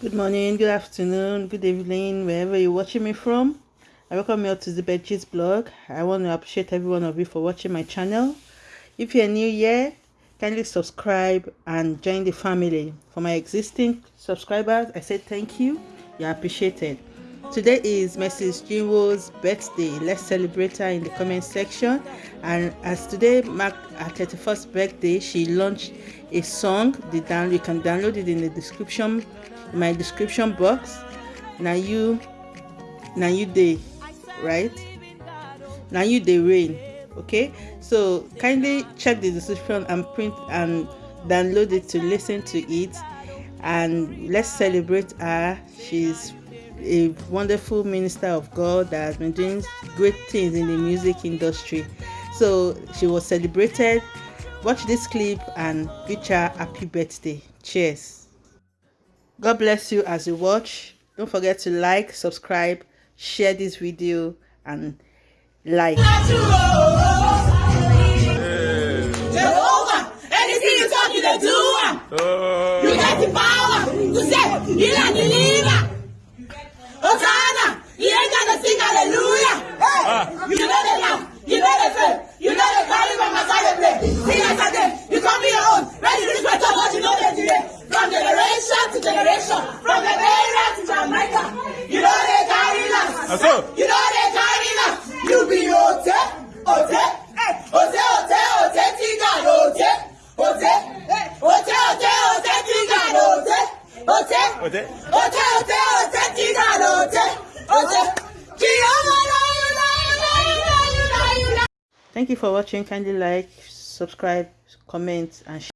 Good morning, good afternoon, good evening, wherever you're watching me from. I welcome you all to the Betches blog. I want to appreciate every one of you for watching my channel. If you're new here, kindly subscribe and join the family. For my existing subscribers, I say thank you. You're appreciated. Today is Mrs. Chinwo's birthday. Let's celebrate her in the comment section. And as today marked her 31st birthday, she launched a song. The down you can download it in the description, my description box. Now you, now you day, right? Now you day rain. Okay, so kindly check the description and print and download it to listen to it. And let's celebrate her. She's a wonderful minister of God that has been doing great things in the music industry. So she was celebrated. Watch this clip and wish her happy birthday. Cheers. God bless you as you watch. Don't forget to like, subscribe, share this video and like. Anything you talk, you do. You the power to save, You be Ote, Ote, Ote, Ote, Ote, Tiga, Ote, Ote, Ote, Ote, Ote, Tiga, Ote, Ote, Ote, Ote, Ote, Ote, Tiga, Ote, Ote. Jehovah, you know, you know, you know, you know, you know. Thank you for watching. Kindly like, subscribe, comment and share.